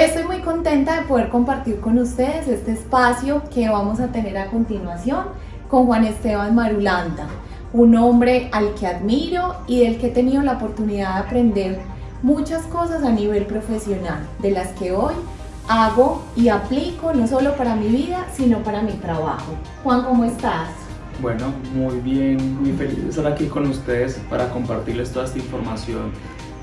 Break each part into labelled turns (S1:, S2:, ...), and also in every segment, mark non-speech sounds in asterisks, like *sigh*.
S1: Hoy estoy muy contenta de poder compartir con ustedes este espacio que vamos a tener a continuación con Juan Esteban Marulanda, un hombre al que admiro y del que he tenido la oportunidad de aprender muchas cosas a nivel profesional, de las que hoy hago y aplico no solo para mi vida, sino para mi trabajo. Juan, ¿cómo estás?
S2: Bueno, muy bien, muy feliz de estar aquí con ustedes para compartirles toda esta información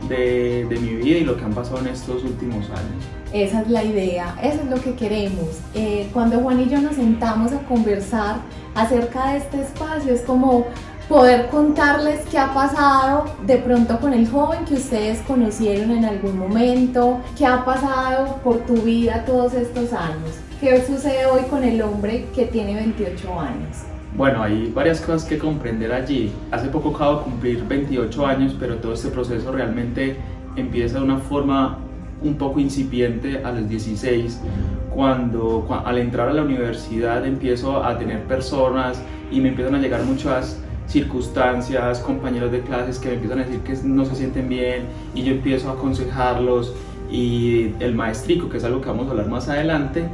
S2: de, mi vida y lo que han pasado en estos últimos años.
S1: Esa es la idea, eso es lo que queremos. Eh, cuando Juan y yo nos sentamos a conversar acerca de este espacio, es como poder contarles qué ha pasado de pronto con el joven que ustedes conocieron en algún momento, qué ha pasado por tu vida todos estos años, qué sucede hoy con el hombre que tiene 28 años.
S2: Bueno, hay varias cosas que comprender allí. Hace poco acabo de cumplir 28 años, pero todo este proceso realmente empieza de una forma un poco incipiente a los 16, cuando, al entrar a la universidad empiezo a tener personas y me empiezan a llegar muchas circunstancias, compañeros de clases que me empiezan a decir que no se sienten bien y yo empiezo a aconsejarlos y el maestrico, que es algo que vamos a hablar más adelante,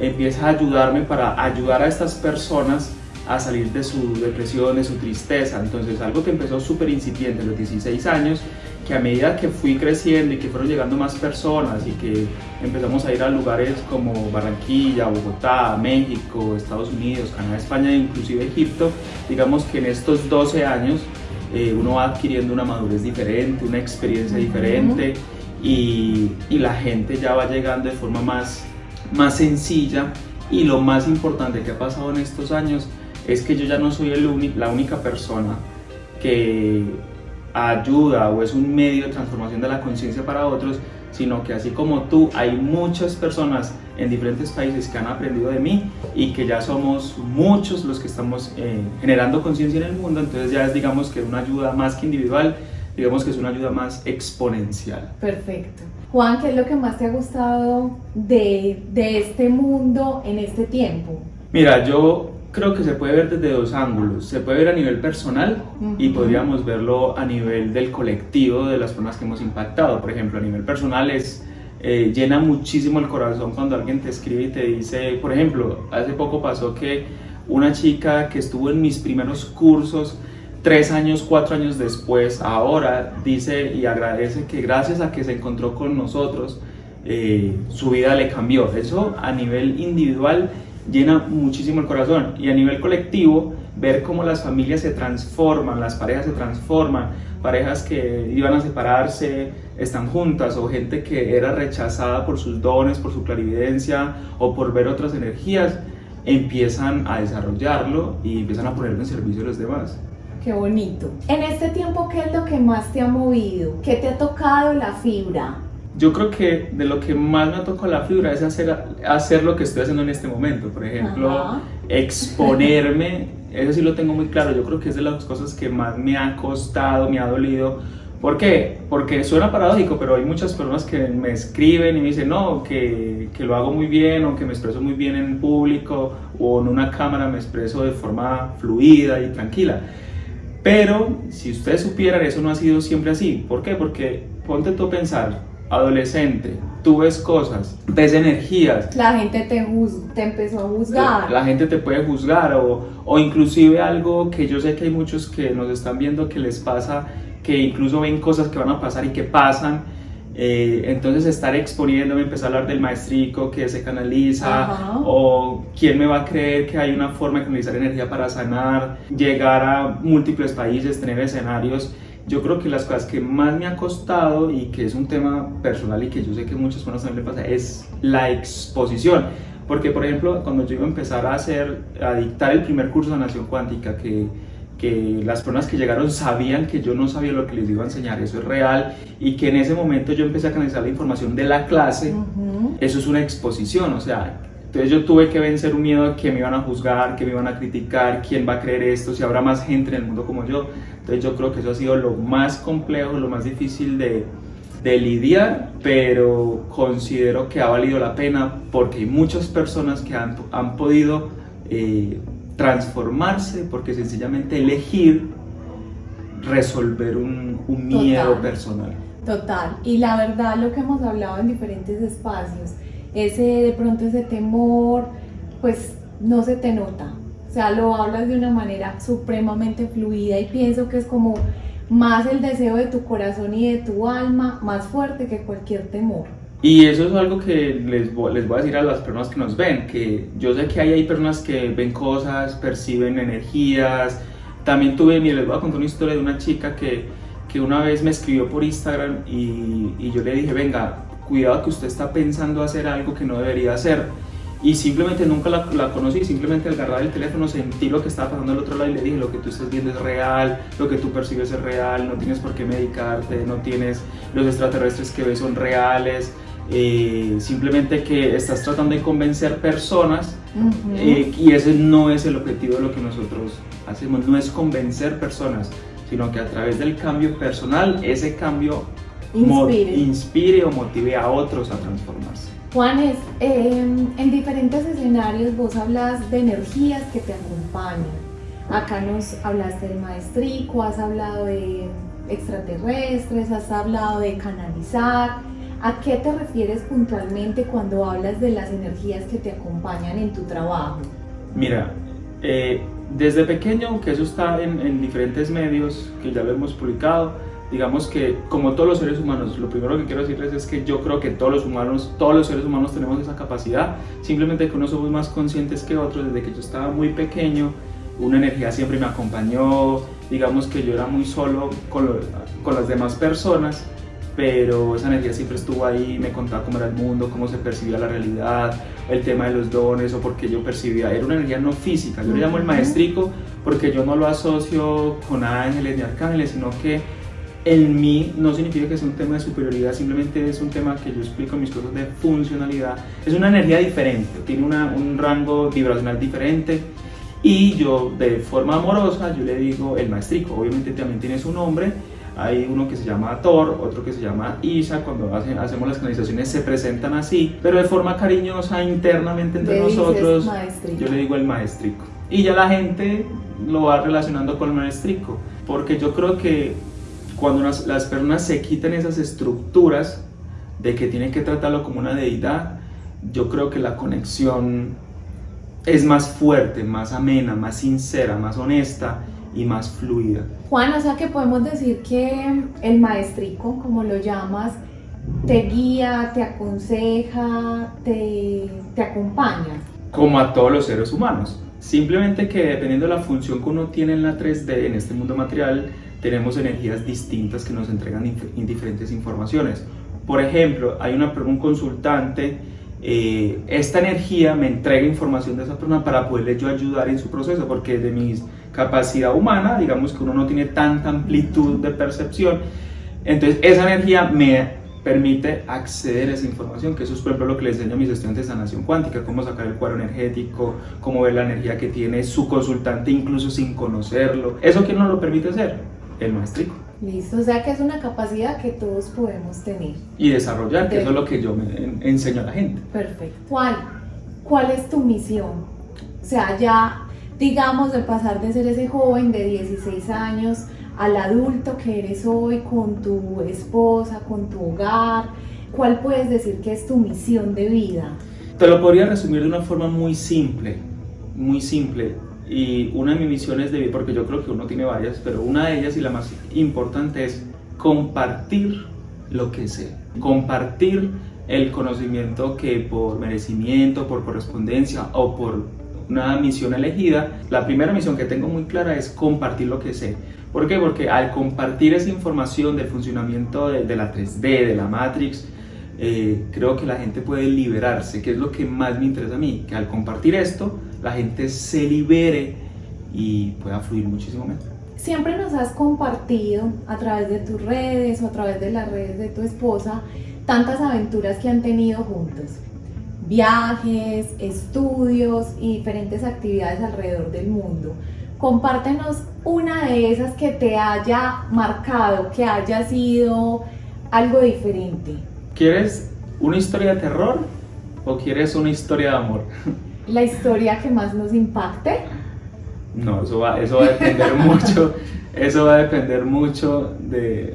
S2: empieza a ayudarme para ayudar a estas personas a salir de su depresión, de su tristeza. Entonces algo que empezó súper incipiente a los 16 años, que a medida que fui creciendo y que fueron llegando más personas y que empezamos a ir a lugares como Barranquilla, Bogotá, México, Estados Unidos, Canadá, España e inclusive Egipto, digamos que en estos 12 años eh, uno va adquiriendo una madurez diferente, una experiencia diferente y, y, la gente ya va llegando de forma más, más sencilla. Y lo más importante que ha pasado en estos años es que yo ya no soy el la única persona que ayuda o es un medio de transformación de la conciencia para otros, sino que así como tú, hay muchas personas en diferentes países que han aprendido de mí y que ya somos muchos los que estamos eh, generando conciencia en el mundo, entonces ya es digamos que una ayuda más que individual, digamos que es una ayuda más exponencial.
S1: Perfecto. Juan, ¿qué es lo que más te ha gustado de, de este mundo en este tiempo?
S2: Mira, yo creo que se puede ver desde dos ángulos. Se puede ver a nivel personal y podríamos verlo a nivel del colectivo de las personas que hemos impactado. Por ejemplo, a nivel personal es eh, llena muchísimo el corazón cuando alguien te escribe y te dice, por ejemplo, hace poco pasó que una chica que estuvo en mis primeros cursos, tres años, cuatro años después, ahora dice y agradece que gracias a que se encontró con nosotros, eh, su vida le cambió. Eso a nivel individual llena muchísimo el corazón y a nivel colectivo ver cómo las familias se transforman, las parejas se transforman, parejas que iban a separarse están juntas o gente que era rechazada por sus dones, por su clarividencia o por ver otras energías, empiezan a desarrollarlo y empiezan a ponerlo en servicio de los demás.
S1: Qué bonito. En este tiempo, ¿qué es lo que más te ha movido? ¿Qué te ha tocado la fibra?
S2: Yo creo que de lo que más me tocado la fibra es hacer, hacer lo que estoy haciendo en este momento. Por ejemplo, exponerme, *laughs* eso sí lo tengo muy claro. Yo creo que es de las cosas que más me ha costado, me ha dolido. ¿Por qué? Porque suena paradójico, pero hay muchas personas que me escriben y me dicen, no, que, que lo hago muy bien o que me expreso muy bien en público o en una cámara me expreso de forma fluida y tranquila. Pero si ustedes supieran, eso no ha sido siempre así. ¿Por qué? Porque ponte tú a pensar, adolescente, tú ves cosas, ves energías.
S1: La gente te, te empezó a juzgar.
S2: La, gente te puede juzgar o, o, inclusive algo que yo sé que hay muchos que nos están viendo que les pasa, que incluso ven cosas que van a pasar y que pasan. Eh, entonces estar exponiéndome, empezar a hablar del maestrico que se canaliza o quién me va a creer que hay una forma de canalizar energía para sanar, llegar a múltiples países, tener escenarios yo creo que las cosas que más me ha costado y que es un tema personal y que yo sé que muchas personas también le pasa es la exposición. Porque, por ejemplo, cuando yo iba a empezar a hacer, a dictar el primer curso de Nación Cuántica, que, que las personas que llegaron sabían que yo no sabía lo que les iba a enseñar, eso es real, y que en ese momento yo empecé a canalizar la información de la clase, eso es una exposición, o sea, entonces yo tuve que vencer un miedo a que me iban a juzgar, que me iban a criticar, quién va a creer esto, si habrá más gente en el mundo como yo. Entonces yo creo que eso ha sido lo más complejo, lo más difícil de, de lidiar, pero considero que ha valido la pena porque hay muchas personas que han, han podido eh, transformarse porque sencillamente elegir resolver un, un miedo personal.
S1: Total, y la verdad lo que hemos hablado en diferentes espacios, ese de pronto ese temor, pues no se te nota, o sea, lo hablas de una manera supremamente fluida y pienso que es como más el deseo de tu corazón y de tu alma, más fuerte que cualquier temor.
S2: Y eso es algo que les les voy a decir a las personas que nos ven, que yo sé que hay, hay personas que ven cosas, perciben energías. También tuve, y les voy a contar una historia de una chica que, que una vez me escribió por Instagram y, y yo le dije, venga, cuidado que usted está pensando hacer algo que no debería hacer y simplemente nunca la, la, conocí, simplemente al agarrar el teléfono sentí lo que estaba pasando al otro lado y le dije lo que tú estás viendo es real, lo que tú percibes es real, no tienes por qué medicarte, no tienes los extraterrestres que ves son reales, eh, simplemente que estás tratando de convencer personas uh -huh. eh, y ese no es el objetivo de lo que nosotros hacemos, no es convencer personas, sino que a través del cambio personal ese cambio
S1: inspire,
S2: inspire o motive a otros a transformarse.
S1: Juanes, eh, en diferentes escenarios vos hablas de energías que te acompañan. Acá nos hablaste del maestrico, has hablado de extraterrestres, has hablado de canalizar. ¿A qué te refieres puntualmente cuando hablas de las energías que te acompañan en tu trabajo?
S2: Mira, eh, desde pequeño, aunque eso está en, en diferentes medios que ya lo hemos publicado, digamos que como todos los seres humanos, lo primero que quiero decirles es que yo creo que todos los humanos, todos los seres humanos tenemos esa capacidad, simplemente que unos somos más conscientes que otros, desde que yo estaba muy pequeño, una energía siempre me acompañó, digamos que yo era muy solo con, lo, con las demás personas, pero esa energía siempre estuvo ahí, me contaba cómo era el mundo, cómo se percibía la realidad, el tema de los dones o porque yo percibía, era una energía no física, yo le llamo el maestrico porque yo no lo asocio con ángeles ni arcángeles, sino que en mí no significa que sea un tema de superioridad, simplemente es un tema que yo explico en mis cosas de funcionalidad. Es una energía diferente, tiene una, un rango vibracional diferente y yo de forma amorosa yo le digo el maestrico, obviamente también tiene su nombre, hay uno que se llama Thor, otro que se llama Isa, cuando hacen, hacemos las canalizaciones se presentan así, pero de forma cariñosa internamente entre nosotros,
S1: maestrico.
S2: yo le digo el maestrico. Y ya la gente lo va relacionando con el maestrico, porque yo creo que cuando las, las personas se quitan esas estructuras de que tienen que tratarlo como una deidad, yo creo que la conexión es más fuerte, más amena, más sincera, más honesta y más fluida.
S1: Juan, o sea que podemos decir que el maestrico, como lo llamas, te guía, te aconseja, te, te acompaña.
S2: Como a todos los seres humanos. Simplemente que dependiendo de la función que uno tiene en la 3D, en este mundo material, tenemos energías distintas que nos entregan diferentes informaciones. Por ejemplo, hay una, un consultante, eh, esta energía me entrega información de esa persona para poderle yo ayudar en su proceso, porque de mi capacidad humana, digamos que uno no tiene tanta amplitud de percepción, entonces esa energía me permite acceder a esa información, que eso es por ejemplo lo que les enseño a mis estudiantes de sanación cuántica, cómo sacar el cuadro energético, cómo ver la energía que tiene su consultante incluso sin conocerlo. ¿Eso quién nos lo permite hacer? El maestrico.
S1: Listo, o sea que es una capacidad que todos podemos tener.
S2: Y desarrollar, que de... eso es lo que yo me enseño a la gente.
S1: Perfecto. Juan, ¿cuál es tu misión? O sea, ya digamos de pasar de ser ese joven de 16 años al adulto que eres hoy con tu esposa, con tu hogar, ¿cuál puedes decir que es tu misión de vida?
S2: Te lo podría resumir de una forma muy simple, muy simple. Y una de mis misiones de vida, porque yo creo que uno tiene varias, pero una de ellas y la más importante es compartir lo que sé, compartir el conocimiento que por merecimiento, por correspondencia o por una misión elegida, la primera misión que tengo muy clara es compartir lo que sé. ¿Por qué? Porque al compartir esa información del funcionamiento de, de la 3D, de la Matrix, eh, creo que la gente puede liberarse, que es lo que más me interesa a mí, que al compartir esto, la gente se libere y pueda fluir muchísimo mejor.
S1: Siempre nos has compartido a través de tus redes o a través de las redes de tu esposa tantas aventuras que han tenido juntos. Viajes, estudios y diferentes actividades alrededor del mundo. Compártenos una de esas que te haya marcado, que haya sido algo diferente.
S2: ¿Quieres una historia de terror o quieres una historia de amor? *laughs*
S1: La historia que más nos impacte.
S2: No, eso va, eso va a depender *laughs* mucho, eso va a depender mucho de...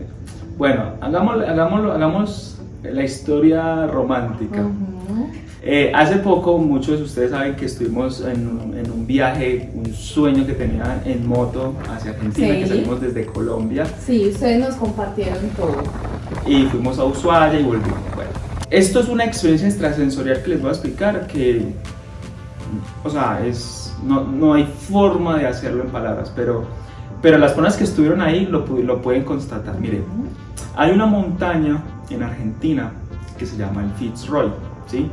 S2: Bueno, hagámoslo, hagámoslo, hagamos la historia romántica. Eh, hace poco muchos de ustedes saben que estuvimos en un, en un, viaje, un sueño que tenía en moto hacia Argentina, que salimos desde Colombia.
S1: Sí, ustedes nos compartieron todo.
S2: Y fuimos a Ushuaia y volvimos. Bueno, esto es una experiencia extrasensorial que les voy a explicar que, o sea, es, no, no hay forma de hacerlo en palabras, pero, pero las personas que estuvieron ahí lo, lo pueden constatar. Miren, hay una montaña en Argentina que se llama el Fitzroy, ¿sí?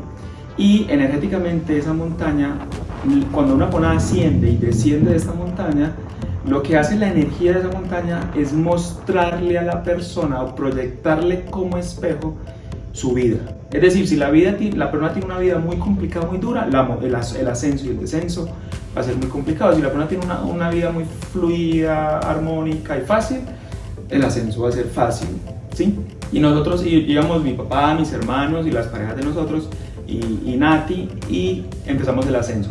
S2: Y energéticamente esa montaña, cuando una persona asciende y desciende de esta montaña, lo que hace la energía de esa montaña es mostrarle a la persona o proyectarle como espejo su vida. Es decir, si la, vida, la persona tiene una vida muy complicada, muy dura, el, ascenso y el descenso va a ser muy complicado. Si la persona tiene una, una vida muy fluida, armónica y fácil, el ascenso va a ser fácil. ¿sí? Y nosotros íbamos, mi papá, mis hermanos y las parejas de nosotros, y, Nati y empezamos el ascenso.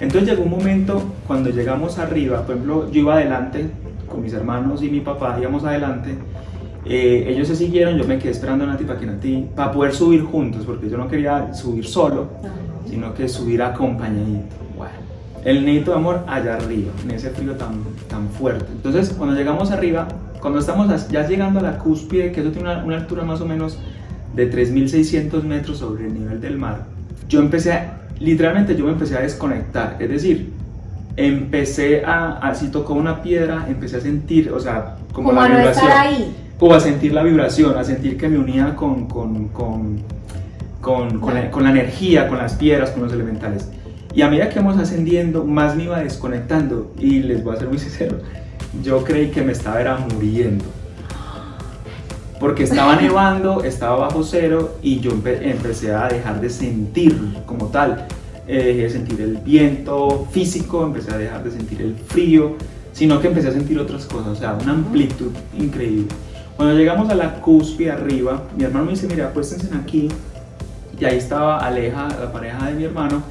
S2: Entonces llegó un momento cuando llegamos arriba, por ejemplo, yo iba adelante con mis hermanos y mi papá, íbamos adelante. Eh, ellos se siguieron, yo me quedé esperando a Nati para que Nati, para poder subir juntos, porque yo no quería subir solo, sino que subir acompañadito. Bueno, el neto de amor allá arriba, en ese frío tan, tan fuerte. Entonces, cuando llegamos arriba, cuando estamos ya llegando a la cúspide, que eso tiene una, una altura más o menos de 3.600 metros sobre el nivel del mar, yo empecé a, literalmente yo me empecé a desconectar, es decir, empecé a, así tocó una piedra, empecé a sentir, o sea, como, la vibración, ahí. como a sentir la vibración, a sentir que me unía con, con, con, con, con la, la, energía, con las piedras, con los elementales. Y a medida que vamos ascendiendo, más me iba desconectando, y les voy a ser muy *laughs* sincero, yo creí que me estaba era muriendo porque estaba nevando, estaba bajo cero y yo empecé a dejar de sentir como tal, eh, dejé de sentir el viento físico, empecé a dejar de sentir el frío, sino que empecé a sentir otras cosas, o sea, una amplitud increíble. Cuando llegamos a la cúspide arriba, mi hermano me dice, mira, acuéstense aquí, y ahí estaba Aleja, la pareja de mi hermano,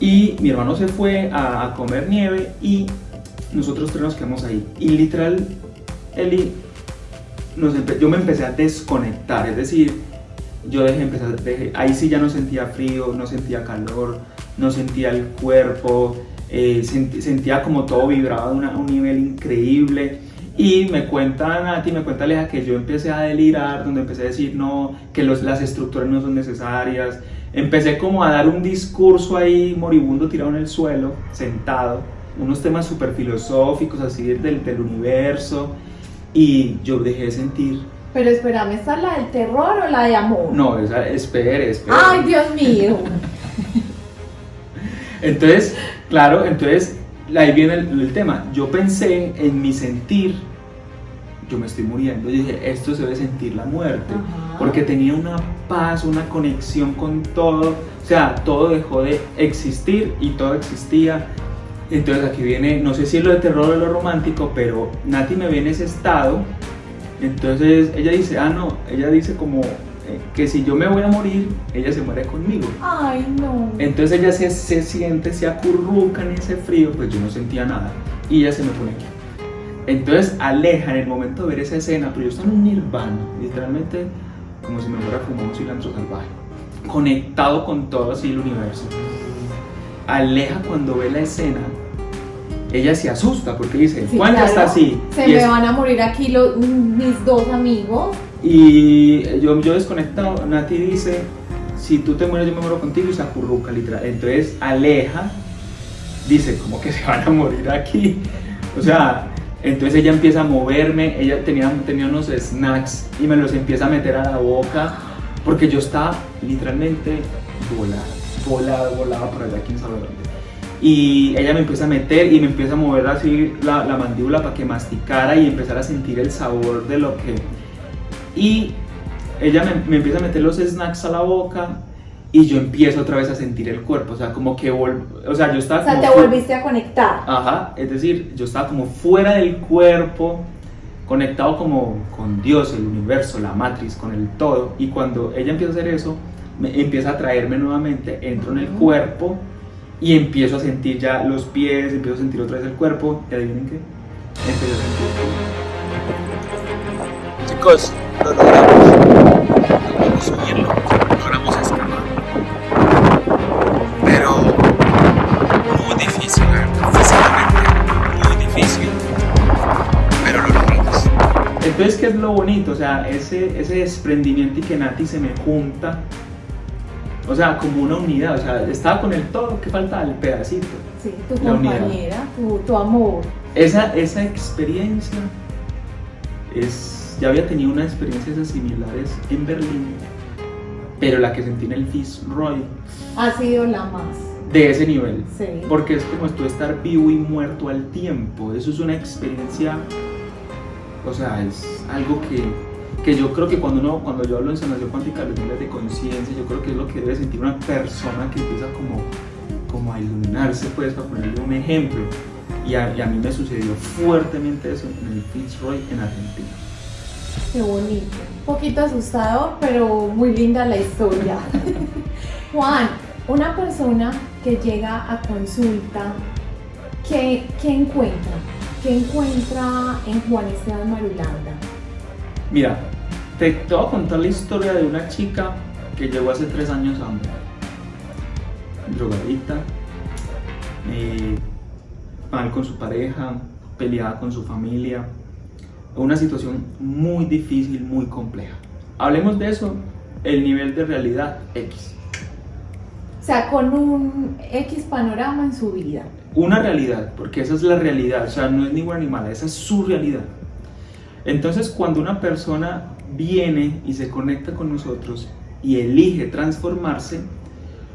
S2: y mi hermano se fue a, a comer nieve y nosotros tres nos quedamos ahí. Y literal, Eli yo me empecé a desconectar, es decir, yo dejé empezar, ahí sí ya no sentía frío, no sentía calor, no sentía el cuerpo, eh, sentía como todo vibraba a un nivel increíble. Y me cuenta Nati, me cuenta Aleja que yo empecé a delirar, donde empecé a decir no, que los, las estructuras no son necesarias. Empecé como a dar un discurso ahí moribundo tirado en el suelo, sentado, unos temas súper filosóficos así del, del universo y yo dejé de sentir.
S1: Pero espérame, ¿esta es la del terror o la de amor?
S2: No, esa, espere, espere.
S1: Ay, Dios mío. *laughs*
S2: entonces, claro, entonces ahí viene el, tema. Yo pensé en mi sentir, yo me estoy muriendo. Yo dije, esto se debe sentir la muerte. Porque tenía una paz, una conexión con todo. O sea, todo dejó de existir y todo existía entonces aquí viene, no sé si es lo de terror o lo romántico, pero Nati me ve en ese estado. Entonces ella dice, ah, no, ella dice como eh, que si yo me voy a morir, ella se muere conmigo.
S1: Ay, no.
S2: Entonces ella se, se siente, se acurruca en ese frío, pues yo no sentía nada. Y ella se me pone aquí. Entonces aleja en el momento de ver esa escena, pero yo estaba en un nirvana, literalmente como si me fuera fumado un cilantro salvaje, conectado con todo así el universo. Aleja cuando ve la escena, ella se asusta porque dice, Juan ya está así.
S1: Se me van a morir aquí los, mis dos amigos.
S2: Y yo, yo desconectado, Nati dice, si tú te mueres yo me muero contigo y se acurruca literal. Entonces aleja, dice, como que se van a morir aquí. O sea, entonces ella empieza a moverme, ella tenía, tenía unos snacks y me los empieza a meter a la boca porque yo estaba literalmente volado volaba, volaba por allá, quién sabe dónde. Y ella me empieza a meter y me empieza a mover así la, la mandíbula para que masticara y empezar a sentir el sabor de lo que... Y ella me, me, empieza a meter los snacks a la boca y yo empiezo otra vez a sentir el cuerpo, o sea, como que, o sea, yo estaba...
S1: O sea, te volviste a conectar.
S2: Ajá, es decir, yo estaba como fuera del cuerpo, conectado como con Dios, el universo, la matriz, con el todo, y cuando ella empieza a hacer eso, me, empieza a traerme nuevamente, entro en el cuerpo y empiezo a sentir ya los pies, empiezo a sentir otra vez el cuerpo y adivinen qué, empiezo a sentir chicos, lo logramos. Logramos subirlo, logramos escapar. Pero muy difícil, físicamente muy difícil. Pero lo logramos. Entonces, ¿qué es lo bonito? O sea, ese, ese desprendimiento y que Nati se me junta o sea, como una unidad, o sea, estaba con el todo, ¿qué falta? El pedacito.
S1: Sí, tu compañera, tu, tu, amor.
S2: Esa, esa experiencia es, ya había tenido unas experiencias similares en Berlín, pero la que sentí en el Fitzroy
S1: ha sido la más.
S2: De ese nivel.
S1: Sí.
S2: Porque es como tú estar vivo y muerto al tiempo. Eso es una experiencia, o sea, es algo que que yo creo que cuando uno, cuando yo hablo en sanación cuántica, los niveles de conciencia, yo creo que es lo que debe sentir una persona que empieza como, como a iluminarse, pues, para ponerle un ejemplo. Y a, a mí me sucedió fuertemente eso en el Fitzroy en Argentina.
S1: Qué bonito. Un poquito asustado, pero muy linda la historia. *laughs* Juan, una persona que llega a consulta, ¿qué, ¿qué encuentra? ¿Qué encuentra en Juan Esteban Marulanda?
S2: Mira, te, voy a contar la historia de una chica que llegó hace tres años a Amber. Drogadita, eh, mal con su pareja, peleada con su familia. Una situación muy difícil, muy compleja. Hablemos de eso, el nivel de realidad X.
S1: O sea, con un X panorama en su vida.
S2: Una realidad, porque esa es la realidad, o sea, no es ni buena ni mala, esa es su realidad. Entonces, cuando una persona viene y se conecta con nosotros y elige transformarse,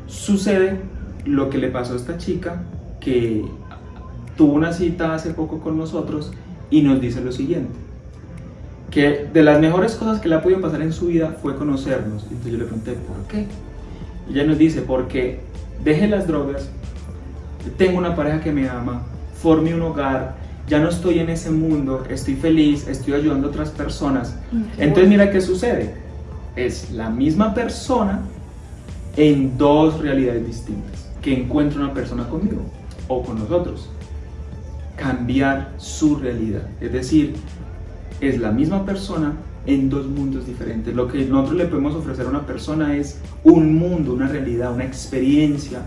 S2: sucede lo que le pasó a esta chica que tuvo una cita hace poco con nosotros y nos dice lo siguiente que de las mejores cosas que le ha podido pasar en su vida fue conocernos. Entonces yo le pregunté, ¿por qué? Ella nos dice, porque deje las drogas, tengo una pareja que me ama, forme un hogar, ya no estoy en ese mundo, estoy feliz, estoy ayudando a otras personas. Entonces mira qué sucede. Es la misma persona en dos realidades distintas que encuentra una persona conmigo o con nosotros. Cambiar su realidad. Es decir, es la misma persona en dos mundos diferentes. Lo que nosotros le podemos ofrecer a una persona es un mundo, una realidad, una experiencia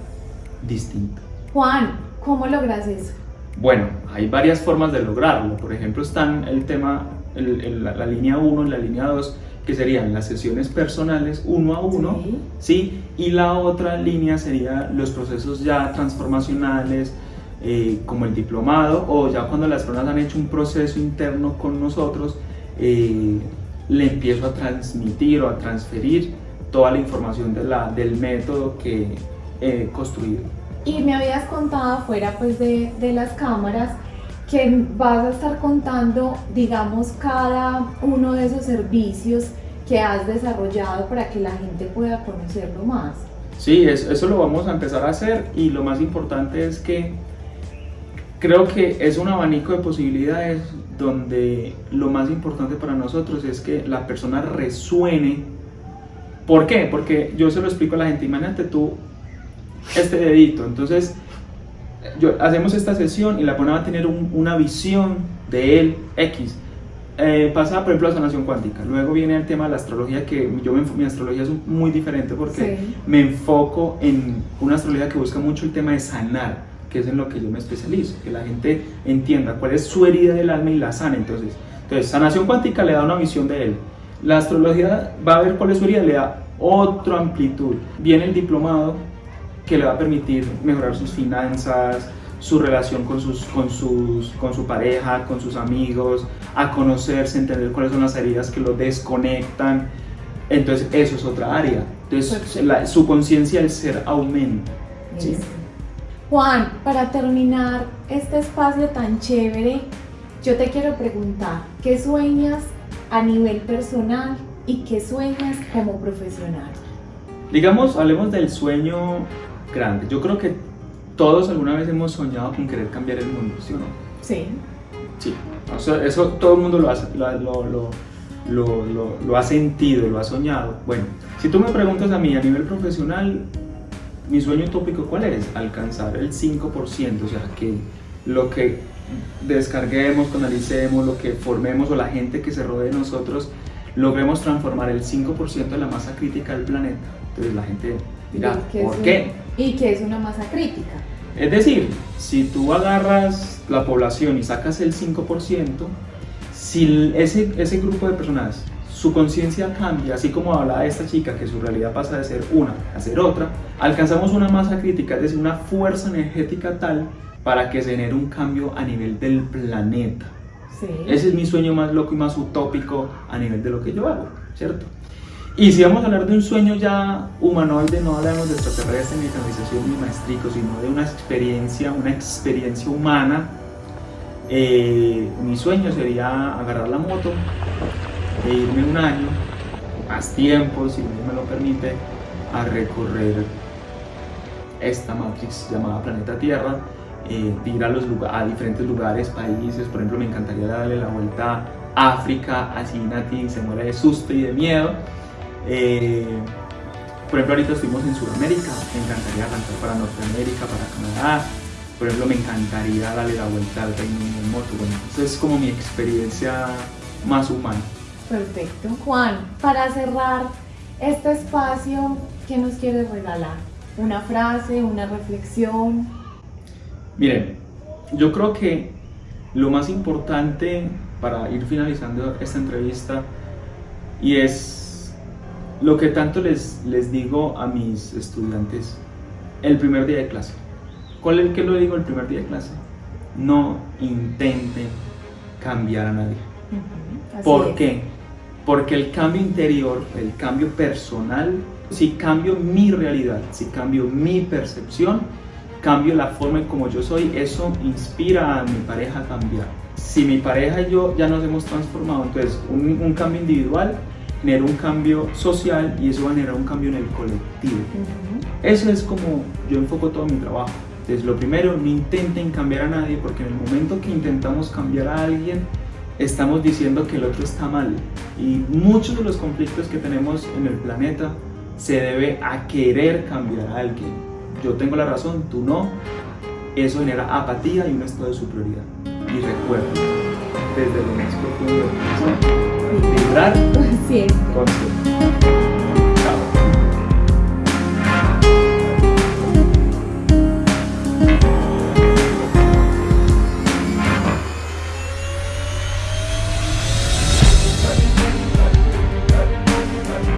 S2: distinta.
S1: Juan, ¿cómo logras eso?
S2: Bueno, hay varias formas de lograrlo. Por ejemplo, están el tema, la, línea 1 y la línea 2, que serían las sesiones personales uno a uno, sí. Y la otra línea sería los procesos ya transformacionales, eh, como el diplomado, o ya cuando las personas han hecho un proceso interno con nosotros, eh, le empiezo a transmitir o a transferir toda la información de la, del método que he construido.
S1: Y me habías contado fuera pues de, las cámaras que vas a estar contando, digamos, cada uno de esos servicios que has desarrollado para que la gente pueda conocerlo más.
S2: Sí, eso, eso, lo vamos a empezar a hacer y lo más importante es que creo que es un abanico de posibilidades donde lo más importante para nosotros es que la persona resuene. ¿Por qué? Porque yo se lo explico a la gente, imagínate tú este dedito. Entonces, yo, hacemos esta sesión y la persona va a tener una visión de él X. Eh, pasa, por ejemplo, a sanación cuántica. Luego viene el tema de la astrología, que yo mi astrología es muy diferente porque me enfoco en una astrología que busca mucho el tema de sanar, que es en lo que yo me especializo, que la gente entienda cuál es su herida del alma y la sana. Entonces, entonces sanación cuántica le da una visión de él. La astrología va a ver cuál es su herida, le da otra amplitud. Viene el diplomado, que le va a permitir mejorar sus finanzas, su relación con, sus, con, sus, con su pareja, con sus amigos, a conocerse, entender cuáles son las heridas que lo desconectan. Entonces, eso es otra área. Entonces, su conciencia del ser aumenta.
S1: Juan, para terminar este espacio tan chévere, yo te quiero preguntar, ¿qué sueñas a nivel personal y qué sueñas como profesional?
S2: Digamos, hablemos del sueño grande. Yo creo que todos alguna vez hemos soñado con querer cambiar el mundo, ¿sí o no?
S1: Sí.
S2: Sí, eso todo el mundo lo, lo, lo, lo, ha sentido, lo ha soñado. Bueno, si tú me preguntas a mí a nivel profesional, mi sueño utópico cuál es? Alcanzar el 5%, o sea, que lo que descarguemos, analicemos, lo que formemos o la gente que se rodee de nosotros logremos transformar el 5% de la masa crítica del planeta. Entonces la gente dirá,
S1: ¿Y qué
S2: ¿por
S1: es
S2: qué?
S1: un- ¿Y qué es una masa crítica?
S2: Es decir, si tú agarras la población y sacas el 5%, si ese, ese grupo de personas, su conciencia cambia, así como hablaba esta chica, que su realidad pasa de ser una a ser otra, alcanzamos una masa crítica, es decir, una fuerza energética tal para que se genere un cambio a nivel del planeta.
S1: Sí.
S2: Ese es mi sueño más loco y más utópico a nivel de lo que yo hago, ¿cierto? Y si vamos a hablar de un sueño ya humanoide, no hablamos de extraterrestre, ni canalización, ni maestrico, sino de una experiencia, una experiencia humana. eh, mi sueño sería agarrar la moto e irme un año, más tiempo, si Dios me lo permite, a recorrer esta matrix llamada planeta Tierra, eh, ir a, los a diferentes lugares, países, por ejemplo me encantaría darle la vuelta a África, así Nati se muere de susto y de miedo. Eh, por ejemplo ahorita estuvimos en Sudamérica, me encantaría arrancar para Norteamérica, para Canadá, por ejemplo me encantaría darle la vuelta al Reino Unido en moto, bueno, esa es como mi experiencia más humana.
S1: Perfecto. Juan, para cerrar este espacio, ¿qué nos quieres regalar? ¿Una frase, una reflexión?
S2: Miren, yo creo que lo más importante para ir finalizando esta entrevista y es lo que tanto les, les digo a mis estudiantes el primer día de clase. ¿Cuál es el que lo digo el primer día de clase? No intenten cambiar a nadie.
S1: Así
S2: ¿Por
S1: es.
S2: qué? Porque el cambio interior, el cambio personal, si cambio mi realidad, si cambio mi percepción, cambio la forma en como yo soy, eso inspira a mi pareja a cambiar. Si mi pareja y yo ya nos hemos transformado, entonces un, un cambio individual genera un cambio social y eso va a generar un cambio en el colectivo. Eso es como yo enfoco todo mi trabajo. Entonces, lo primero, no intenten cambiar a nadie porque en el momento que intentamos cambiar a alguien, estamos diciendo que el otro está mal. Y muchos de los conflictos que tenemos en el planeta se debe a querer cambiar a alguien. Yo tengo la razón, tú no. Eso genera apatía y un estado de superioridad. Y recuerda, desde lo más profundo de vibrar
S1: Siempre.
S2: con